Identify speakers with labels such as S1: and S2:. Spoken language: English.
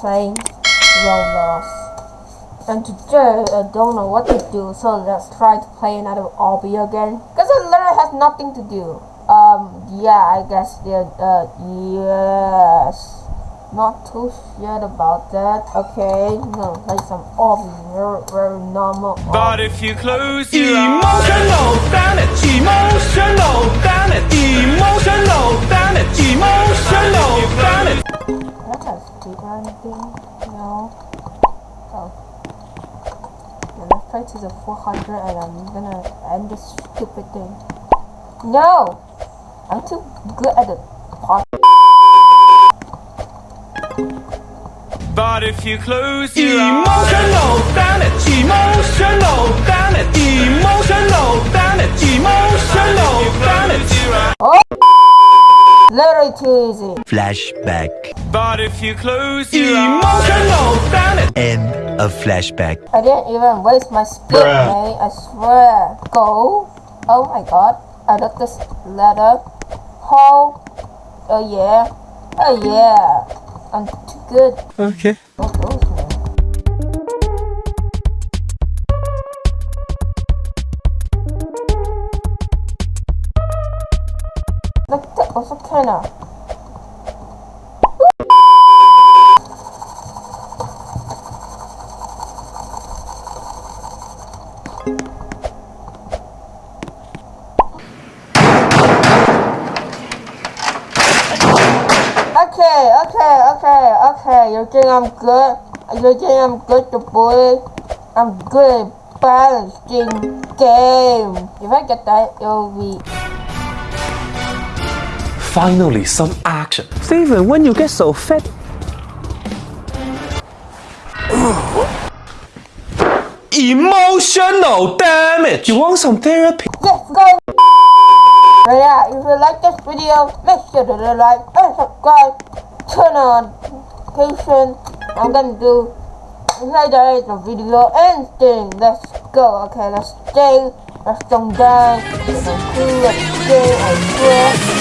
S1: playing Roblox. And today I don't know what to do, so let's try to play another obby again. Cause it literally has nothing to do. Um, yeah, I guess the uh, yes. Not too sure about that. Okay, no, play some obby, very, very normal.
S2: But if you close your eyes,
S1: speed? No. Oh. Yeah, let's try to the 400 and I'm gonna end this stupid thing. No! I'm too good at the part.
S2: but if you close your eyes,
S3: Emotional damage, emotional damage,
S1: Literally too easy.
S4: Flashback.
S2: but if you close your eyes,
S3: Emotional damage.
S4: End of flashback.
S1: I didn't even waste my speed, mate. I swear. Go. Oh my god. I got this letter. Ho. Oh yeah. Oh yeah. I'm too good.
S2: okay.
S1: What goes, man? Look, that was a kinda. Okay, okay, okay, okay. You think I'm good? You think I'm good to bully? I'm good at balancing game. If I get that, it'll be
S3: Finally, some action. Steven, when you get so fat. Emotional damage. You want some therapy?
S1: Let's go! Yeah, if you like this video, make sure to like and subscribe. Turn on notification. I'm gonna do later the video and ending. Let's go. Okay, let's stay. Let's don't die. Let's do. Let's stay. I swear.
S5: control.